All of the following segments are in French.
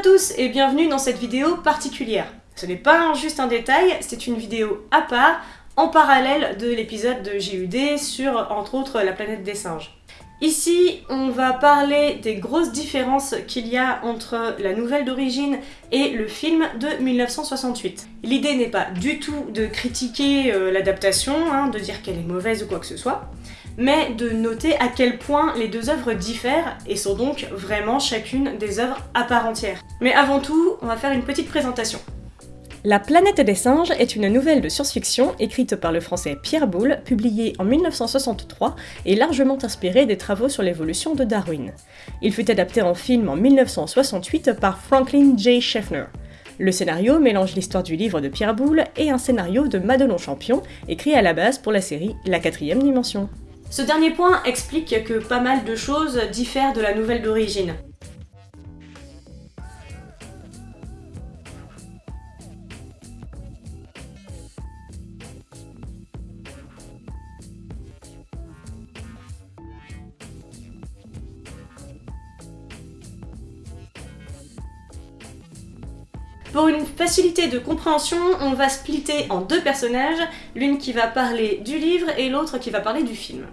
à tous et bienvenue dans cette vidéo particulière. Ce n'est pas juste un détail, c'est une vidéo à part, en parallèle de l'épisode de JUD sur, entre autres, la planète des singes. Ici, on va parler des grosses différences qu'il y a entre la nouvelle d'origine et le film de 1968. L'idée n'est pas du tout de critiquer euh, l'adaptation, hein, de dire qu'elle est mauvaise ou quoi que ce soit, mais de noter à quel point les deux œuvres diffèrent et sont donc vraiment chacune des œuvres à part entière. Mais avant tout, on va faire une petite présentation. La planète des singes est une nouvelle de science-fiction écrite par le français Pierre Boulle, publiée en 1963 et largement inspirée des travaux sur l'évolution de Darwin. Il fut adapté en film en 1968 par Franklin J. Schaffner. Le scénario mélange l'histoire du livre de Pierre Boulle et un scénario de Madelon Champion, écrit à la base pour la série La quatrième dimension. Ce dernier point explique que pas mal de choses diffèrent de la nouvelle d'origine. Pour une facilité de compréhension, on va splitter en deux personnages, l'une qui va parler du livre et l'autre qui va parler du film.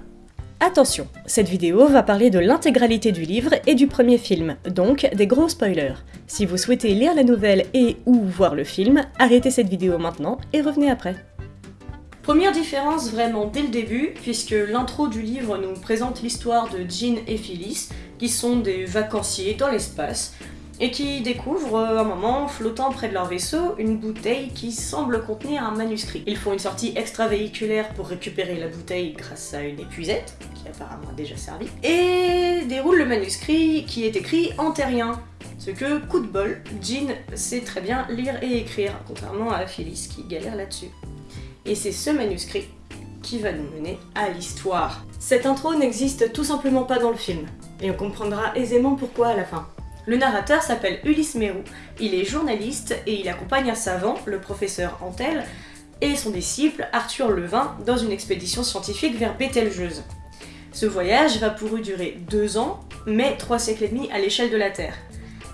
Attention, cette vidéo va parler de l'intégralité du livre et du premier film, donc des gros spoilers. Si vous souhaitez lire la nouvelle et ou voir le film, arrêtez cette vidéo maintenant et revenez après. Première différence vraiment dès le début, puisque l'intro du livre nous présente l'histoire de Jean et Phyllis, qui sont des vacanciers dans l'espace, et qui découvrent euh, un moment, flottant près de leur vaisseau, une bouteille qui semble contenir un manuscrit. Ils font une sortie extravéhiculaire pour récupérer la bouteille grâce à une épuisette, qui apparemment a déjà servi, et déroulent le manuscrit qui est écrit en terrien. Ce que, coup de bol, Jean sait très bien lire et écrire, contrairement à Phyllis qui galère là-dessus. Et c'est ce manuscrit qui va nous mener à l'histoire. Cette intro n'existe tout simplement pas dans le film, et on comprendra aisément pourquoi à la fin. Le narrateur s'appelle Ulysse Mérou, il est journaliste et il accompagne un savant, le professeur Antel, et son disciple Arthur Levin dans une expédition scientifique vers Bételgeuse. Ce voyage va pour eux durer deux ans, mais trois siècles et demi à l'échelle de la Terre.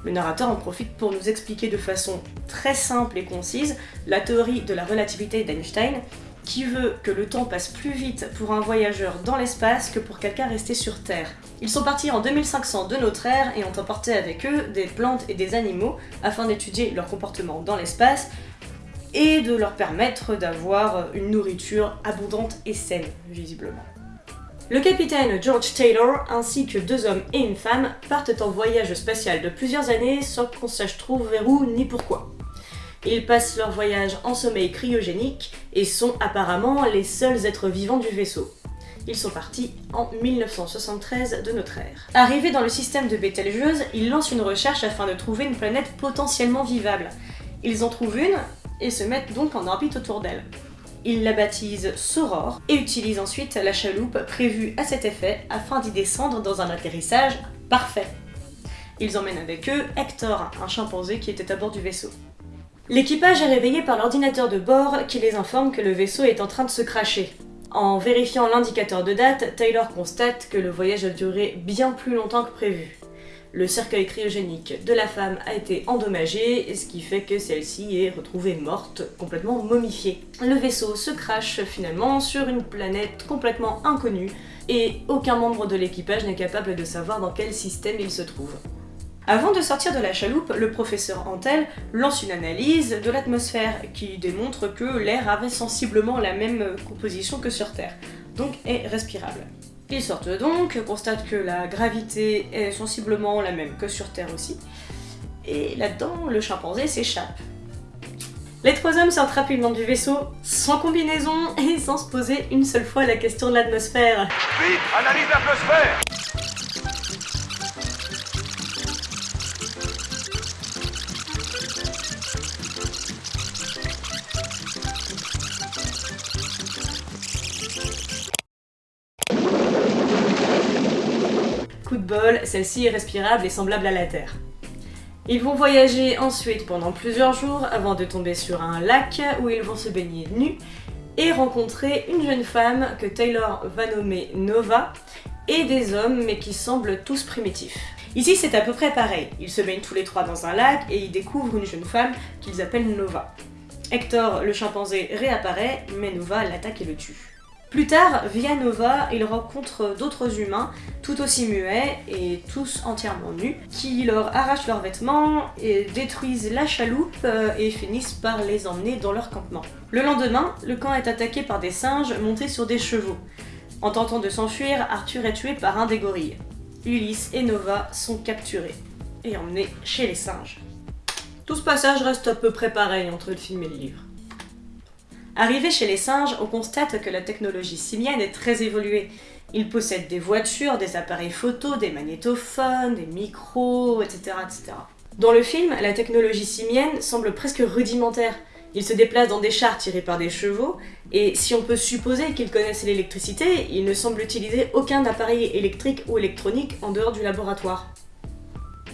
Le narrateur en profite pour nous expliquer de façon très simple et concise la théorie de la relativité d'Einstein qui veut que le temps passe plus vite pour un voyageur dans l'espace que pour quelqu'un resté sur Terre. Ils sont partis en 2500 de notre ère et ont emporté avec eux des plantes et des animaux afin d'étudier leur comportement dans l'espace et de leur permettre d'avoir une nourriture abondante et saine, visiblement. Le capitaine George Taylor ainsi que deux hommes et une femme partent en voyage spatial de plusieurs années sans qu'on sache trop vers où ni pourquoi. Ils passent leur voyage en sommeil cryogénique et sont apparemment les seuls êtres vivants du vaisseau. Ils sont partis en 1973 de notre ère. Arrivés dans le système de Bételgeuse, ils lancent une recherche afin de trouver une planète potentiellement vivable. Ils en trouvent une et se mettent donc en orbite autour d'elle. Ils la baptisent Soror et utilisent ensuite la chaloupe prévue à cet effet afin d'y descendre dans un atterrissage parfait. Ils emmènent avec eux Hector, un chimpanzé qui était à bord du vaisseau. L'équipage est réveillé par l'ordinateur de bord qui les informe que le vaisseau est en train de se cracher. En vérifiant l'indicateur de date, Taylor constate que le voyage a duré bien plus longtemps que prévu. Le cercueil cryogénique de la femme a été endommagé, ce qui fait que celle-ci est retrouvée morte, complètement momifiée. Le vaisseau se crache finalement sur une planète complètement inconnue, et aucun membre de l'équipage n'est capable de savoir dans quel système il se trouve. Avant de sortir de la chaloupe, le professeur Antel lance une analyse de l'atmosphère qui démontre que l'air avait sensiblement la même composition que sur Terre, donc est respirable. Ils sortent donc, constatent que la gravité est sensiblement la même que sur Terre aussi, et là-dedans, le chimpanzé s'échappe. Les trois hommes sortent rapidement du vaisseau, sans combinaison et sans se poser une seule fois la question de l'atmosphère. Vite, analyse l'atmosphère celle-ci est respirable et semblable à la Terre. Ils vont voyager ensuite pendant plusieurs jours avant de tomber sur un lac où ils vont se baigner nus et rencontrer une jeune femme que Taylor va nommer Nova et des hommes mais qui semblent tous primitifs. Ici, c'est à peu près pareil. Ils se baignent tous les trois dans un lac et ils découvrent une jeune femme qu'ils appellent Nova. Hector, le chimpanzé, réapparaît, mais Nova l'attaque et le tue. Plus tard, via Nova, ils rencontrent d'autres humains, tout aussi muets et tous entièrement nus, qui leur arrachent leurs vêtements et détruisent la chaloupe euh, et finissent par les emmener dans leur campement. Le lendemain, le camp est attaqué par des singes montés sur des chevaux. En tentant de s'enfuir, Arthur est tué par un des gorilles. Ulysse et Nova sont capturés et emmenés chez les singes. Tout ce passage reste à peu près pareil entre le film et le livre. Arrivé chez les singes, on constate que la technologie simienne est très évoluée. Ils possèdent des voitures, des appareils photo, des magnétophones, des micros, etc., etc. Dans le film, la technologie simienne semble presque rudimentaire. Ils se déplacent dans des chars tirés par des chevaux, et si on peut supposer qu'ils connaissent l'électricité, ils ne semblent utiliser aucun appareil électrique ou électronique en dehors du laboratoire.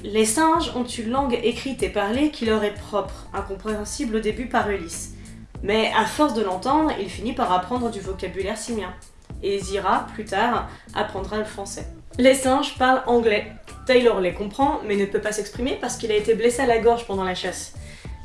Les singes ont une langue écrite et parlée qui leur est propre, incompréhensible au début par Ulysse. Mais à force de l'entendre, il finit par apprendre du vocabulaire simien. Et Zira, plus tard, apprendra le français. Les singes parlent anglais. Taylor les comprend, mais ne peut pas s'exprimer parce qu'il a été blessé à la gorge pendant la chasse.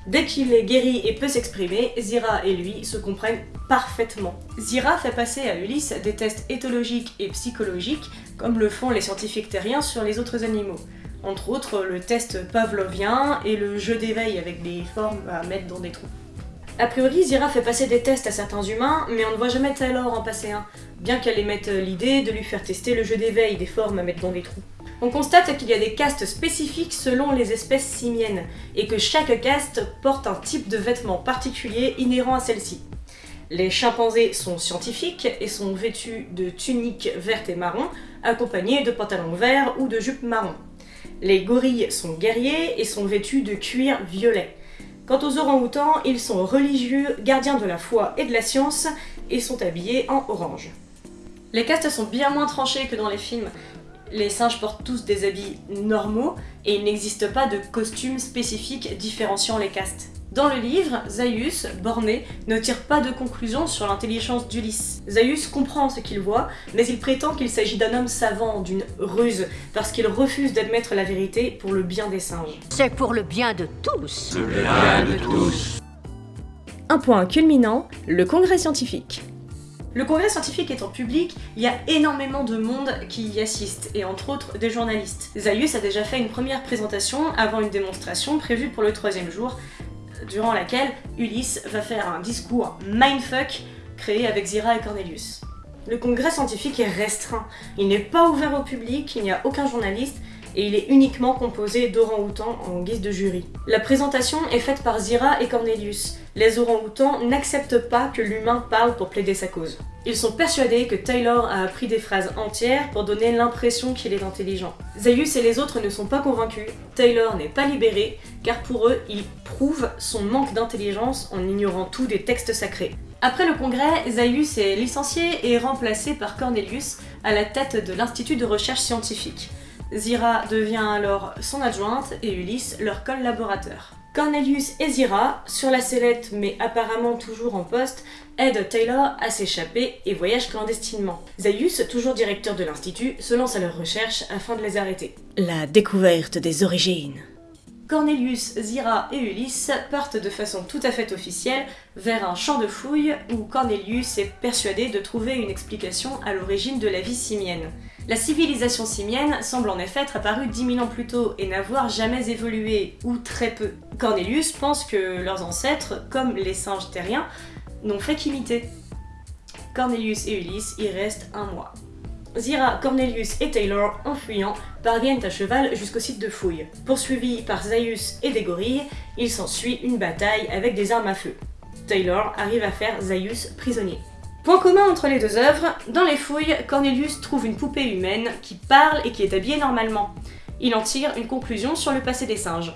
Dès qu'il est guéri et peut s'exprimer, Zira et lui se comprennent parfaitement. Zira fait passer à Ulysse des tests éthologiques et psychologiques, comme le font les scientifiques terriens sur les autres animaux. Entre autres, le test pavlovien et le jeu d'éveil avec des formes à mettre dans des trous. A priori, Zira fait passer des tests à certains humains, mais on ne voit jamais Taylor en passer un, bien qu'elle émette l'idée de lui faire tester le jeu d'éveil des formes à mettre dans des trous. On constate qu'il y a des castes spécifiques selon les espèces simiennes, et que chaque caste porte un type de vêtement particulier inhérent à celle-ci. Les chimpanzés sont scientifiques et sont vêtus de tuniques vertes et marron, accompagnés de pantalons verts ou de jupes marron. Les gorilles sont guerriers et sont vêtus de cuir violet. Quant aux orang-outans, ils sont religieux, gardiens de la foi et de la science, et sont habillés en orange. Les castes sont bien moins tranchées que dans les films. Les singes portent tous des habits normaux, et il n'existe pas de costumes spécifiques différenciant les castes. Dans le livre, Zaius, borné, ne tire pas de conclusion sur l'intelligence d'Ulysse. Zaius comprend ce qu'il voit, mais il prétend qu'il s'agit d'un homme savant, d'une ruse, parce qu'il refuse d'admettre la vérité pour le bien des singes. C'est pour le bien de tous. Le bien de tous. Un point culminant, le congrès scientifique. Le congrès scientifique étant public, il y a énormément de monde qui y assiste, et entre autres des journalistes. Zaius a déjà fait une première présentation avant une démonstration prévue pour le troisième jour, durant laquelle Ulysse va faire un discours mindfuck créé avec Zira et Cornelius. Le congrès scientifique est restreint, il n'est pas ouvert au public, il n'y a aucun journaliste, et il est uniquement composé d'orang-outans en guise de jury. La présentation est faite par Zira et Cornelius. Les orang-outans n'acceptent pas que l'humain parle pour plaider sa cause. Ils sont persuadés que Taylor a appris des phrases entières pour donner l'impression qu'il est intelligent. Zaius et les autres ne sont pas convaincus, Taylor n'est pas libéré, car pour eux, il prouve son manque d'intelligence en ignorant tout des textes sacrés. Après le congrès, Zaius est licencié et remplacé par Cornelius à la tête de l'Institut de recherche scientifique. Zira devient alors son adjointe et Ulysse leur collaborateur. Cornelius et Zira, sur la sellette mais apparemment toujours en poste, aident Taylor à s'échapper et voyagent clandestinement. Zaius, toujours directeur de l'institut, se lance à leur recherche afin de les arrêter. La découverte des origines. Cornelius, Zira et Ulysse partent de façon tout à fait officielle vers un champ de fouilles où Cornelius est persuadé de trouver une explication à l'origine de la vie simienne. La civilisation simienne semble en effet être apparue 10 000 ans plus tôt et n'avoir jamais évolué, ou très peu. Cornelius pense que leurs ancêtres, comme les singes terriens, n'ont fait qu'imiter. Cornelius et Ulysse y restent un mois. Zira, Cornelius et Taylor, en fuyant, parviennent à cheval jusqu'au site de fouilles. Poursuivis par Zaius et des gorilles, il s'ensuit une bataille avec des armes à feu. Taylor arrive à faire Zaius prisonnier. Point commun entre les deux œuvres, dans les fouilles, Cornelius trouve une poupée humaine qui parle et qui est habillée normalement. Il en tire une conclusion sur le passé des singes.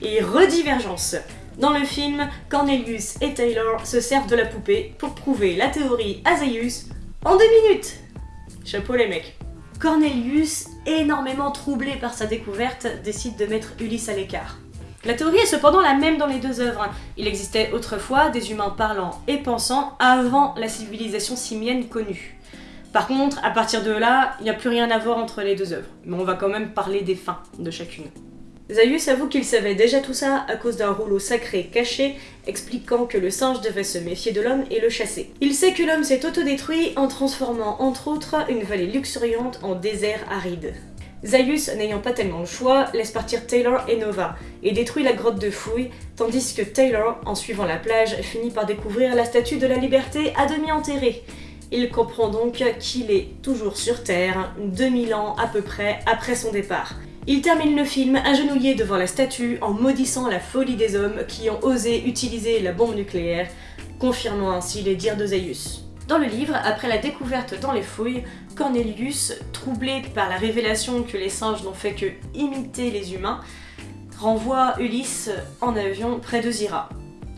Et redivergence Dans le film, Cornelius et Taylor se servent de la poupée pour prouver la théorie à Zaius en deux minutes Chapeau les mecs. Cornelius, énormément troublé par sa découverte, décide de mettre Ulysse à l'écart. La théorie est cependant la même dans les deux œuvres. Il existait autrefois des humains parlants et pensants avant la civilisation simienne connue. Par contre, à partir de là, il n'y a plus rien à voir entre les deux œuvres, mais on va quand même parler des fins de chacune. Zaius avoue qu'il savait déjà tout ça à cause d'un rouleau sacré caché expliquant que le singe devait se méfier de l'homme et le chasser. Il sait que l'homme s'est autodétruit en transformant entre autres une vallée luxuriante en désert aride. Zaius, n'ayant pas tellement le choix, laisse partir Taylor et Nova et détruit la grotte de fouilles, tandis que Taylor, en suivant la plage, finit par découvrir la statue de la liberté à demi enterrée. Il comprend donc qu'il est toujours sur Terre, 2000 ans à peu près après son départ. Il termine le film agenouillé devant la statue en maudissant la folie des hommes qui ont osé utiliser la bombe nucléaire, confirmant ainsi les dires de Zaius. Dans le livre, après la découverte dans les fouilles, Cornelius, troublé par la révélation que les singes n'ont fait que imiter les humains, renvoie Ulysse en avion près de Zira.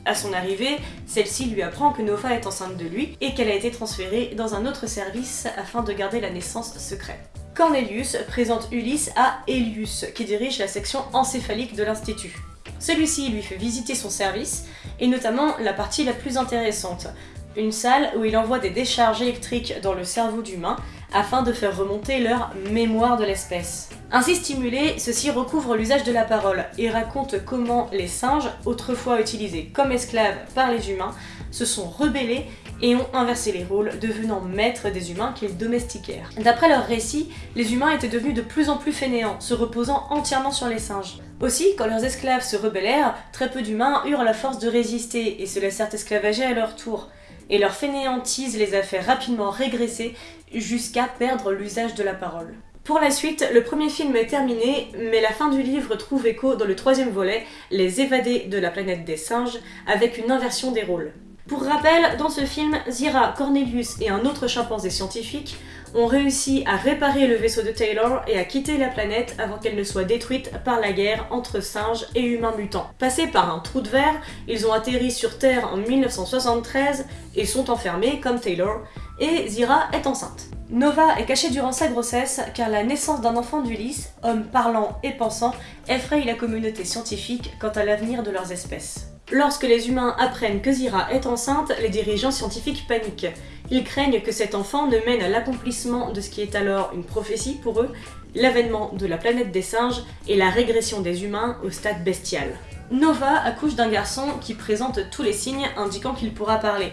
À son arrivée, celle-ci lui apprend que Nova est enceinte de lui et qu'elle a été transférée dans un autre service afin de garder la naissance secrète. Cornelius présente Ulysse à Elius, qui dirige la section encéphalique de l'Institut. Celui-ci lui fait visiter son service, et notamment la partie la plus intéressante, une salle où il envoie des décharges électriques dans le cerveau d'humains afin de faire remonter leur mémoire de l'espèce. Ainsi stimulé, ceci recouvre l'usage de la parole et raconte comment les singes, autrefois utilisés comme esclaves par les humains, se sont rebellés et ont inversé les rôles, devenant maîtres des humains qu'ils domestiquèrent. D'après leur récit, les humains étaient devenus de plus en plus fainéants, se reposant entièrement sur les singes. Aussi, quand leurs esclaves se rebellèrent, très peu d'humains eurent la force de résister et se laissèrent esclavager à leur tour, et leur fainéantise les a fait rapidement régresser jusqu'à perdre l'usage de la parole. Pour la suite, le premier film est terminé, mais la fin du livre trouve écho dans le troisième volet, Les évadés de la planète des singes, avec une inversion des rôles. Pour rappel, dans ce film, Zira, Cornelius et un autre chimpanzé scientifique ont réussi à réparer le vaisseau de Taylor et à quitter la planète avant qu'elle ne soit détruite par la guerre entre singes et humains mutants. Passés par un trou de verre, ils ont atterri sur Terre en 1973 et sont enfermés comme Taylor, et Zira est enceinte. Nova est cachée durant sa grossesse car la naissance d'un enfant d'Ulysse, homme parlant et pensant, effraie la communauté scientifique quant à l'avenir de leurs espèces. Lorsque les humains apprennent que Zira est enceinte, les dirigeants scientifiques paniquent. Ils craignent que cet enfant ne mène à l'accomplissement de ce qui est alors une prophétie pour eux, l'avènement de la planète des singes et la régression des humains au stade bestial. Nova accouche d'un garçon qui présente tous les signes indiquant qu'il pourra parler.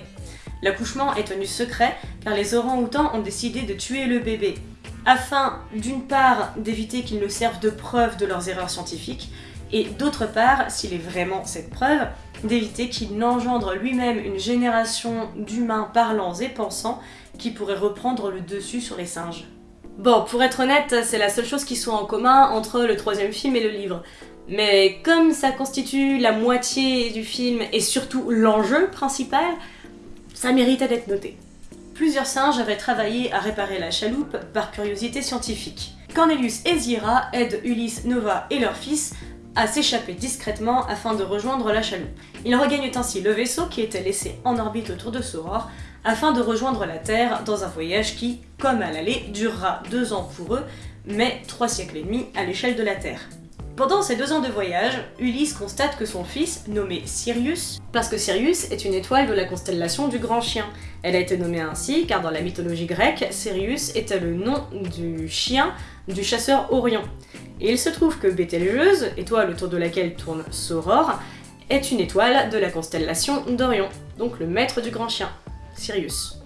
L'accouchement est tenu secret car les orang-outans ont décidé de tuer le bébé, afin d'une part d'éviter qu'ils ne servent de preuve de leurs erreurs scientifiques, et d'autre part, s'il est vraiment cette preuve, d'éviter qu'il n'engendre lui-même une génération d'humains parlants et pensants qui pourraient reprendre le dessus sur les singes. Bon, pour être honnête, c'est la seule chose qui soit en commun entre le troisième film et le livre. Mais comme ça constitue la moitié du film et surtout l'enjeu principal, ça méritait d'être noté. Plusieurs singes avaient travaillé à réparer la chaloupe par curiosité scientifique. Cornelius et Zira aident Ulysse, Nova et leur fils à s'échapper discrètement afin de rejoindre la chaloupe. Ils regagnent ainsi le vaisseau qui était laissé en orbite autour de Soror afin de rejoindre la Terre dans un voyage qui, comme à l'aller, durera deux ans pour eux, mais trois siècles et demi à l'échelle de la Terre. Pendant ces deux ans de voyage, Ulysse constate que son fils, nommé Sirius, parce que Sirius est une étoile de la constellation du Grand Chien. Elle a été nommée ainsi car dans la mythologie grecque, Sirius était le nom du chien du chasseur Orion. Et il se trouve que Bételgeuse, étoile autour de laquelle tourne Sauror, est une étoile de la constellation d'Orion, donc le maître du grand chien, Sirius.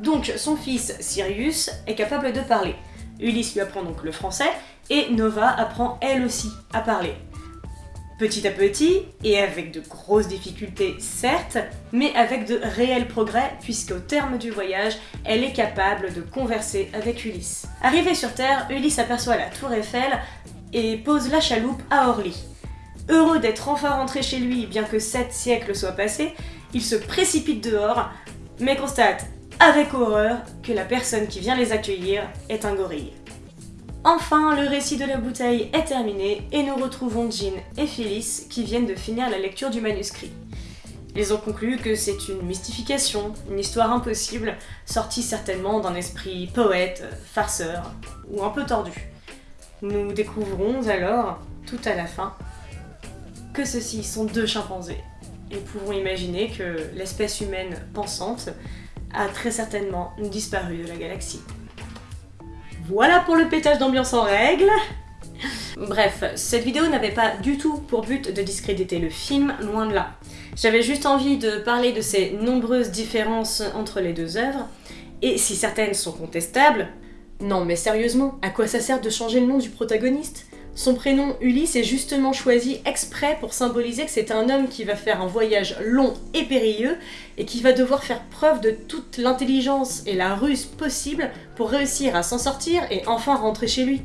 Donc son fils Sirius est capable de parler. Ulysse lui apprend donc le français, et Nova apprend elle aussi à parler. Petit à petit, et avec de grosses difficultés certes, mais avec de réels progrès puisqu'au terme du voyage, elle est capable de converser avec Ulysse. Arrivé sur Terre, Ulysse aperçoit la tour Eiffel et pose la chaloupe à Orly. Heureux d'être enfin rentré chez lui bien que sept siècles soient passés, il se précipite dehors, mais constate avec horreur que la personne qui vient les accueillir est un gorille. Enfin, le récit de la bouteille est terminé et nous retrouvons Jean et Phyllis qui viennent de finir la lecture du manuscrit. Ils ont conclu que c'est une mystification, une histoire impossible, sortie certainement d'un esprit poète, farceur ou un peu tordu. Nous découvrons alors, tout à la fin, que ceux-ci sont deux chimpanzés. Et pouvons imaginer que l'espèce humaine pensante a très certainement disparu de la galaxie. Voilà pour le pétage d'ambiance en règle Bref, cette vidéo n'avait pas du tout pour but de discréditer le film, loin de là. J'avais juste envie de parler de ces nombreuses différences entre les deux œuvres, et si certaines sont contestables, non mais sérieusement, à quoi ça sert de changer le nom du protagoniste? Son prénom Ulysse est justement choisi exprès pour symboliser que c'est un homme qui va faire un voyage long et périlleux et qui va devoir faire preuve de toute l'intelligence et la ruse possible pour réussir à s'en sortir et enfin rentrer chez lui.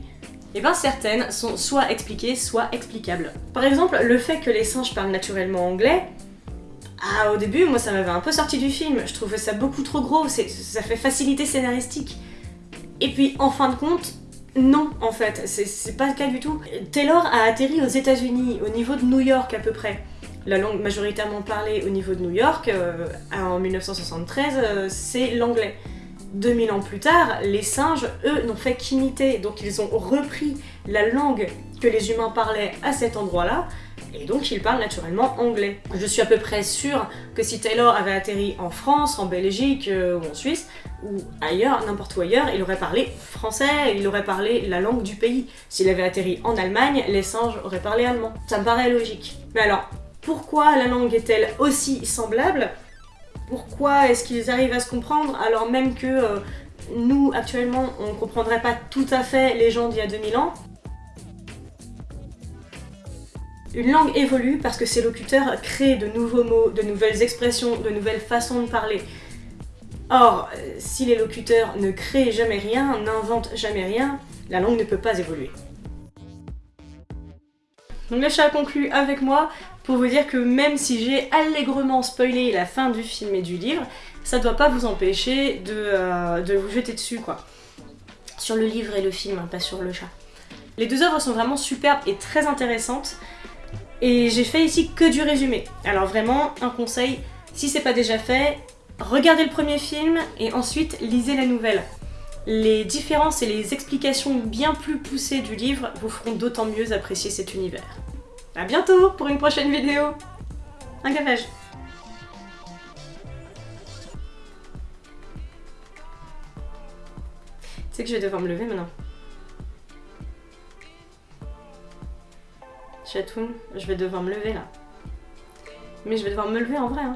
Et bien certaines sont soit expliquées, soit explicables. Par exemple, le fait que les singes parlent naturellement anglais, ah au début moi ça m'avait un peu sorti du film, je trouvais ça beaucoup trop gros, ça fait facilité scénaristique. Et puis en fin de compte, non, en fait, c'est pas le cas du tout. Taylor a atterri aux États-Unis, au niveau de New York à peu près. La langue majoritairement parlée au niveau de New York, euh, en 1973, euh, c'est l'anglais. 2000 ans plus tard, les singes, eux, n'ont fait qu'imiter, donc ils ont repris la langue que les humains parlaient à cet endroit-là, et donc ils parlent naturellement anglais. Je suis à peu près sûre que si Taylor avait atterri en France, en Belgique euh, ou en Suisse, ou ailleurs, n'importe où ailleurs, il aurait parlé français, il aurait parlé la langue du pays. S'il avait atterri en Allemagne, les singes auraient parlé allemand. Ça me paraît logique. Mais alors, pourquoi la langue est-elle aussi semblable? Pourquoi est-ce qu'ils arrivent à se comprendre alors même que euh, nous, actuellement, on ne comprendrait pas tout à fait les gens d'il y a 2000 ans? Une langue évolue parce que ses locuteurs créent de nouveaux mots, de nouvelles expressions, de nouvelles façons de parler. Or, euh, si les locuteurs ne créent jamais rien, n'inventent jamais rien, la langue ne peut pas évoluer. Donc le chat a conclu avec moi pour vous dire que même si j'ai allègrement spoilé la fin du film et du livre, ça doit pas vous empêcher de, euh, de vous jeter dessus quoi. Sur le livre et le film, hein, pas sur le chat. Les deux œuvres sont vraiment superbes et très intéressantes. Et j'ai fait ici que du résumé. Alors vraiment, un conseil, si c'est pas déjà fait, regardez le premier film et ensuite lisez la nouvelle. Les différences et les explications bien plus poussées du livre vous feront d'autant mieux apprécier cet univers. A bientôt pour une prochaine vidéo Un gavage Tu sais que je vais devoir me lever maintenant. Chatoun, je vais devoir me lever là. Mais je vais devoir me lever en vrai. Hein.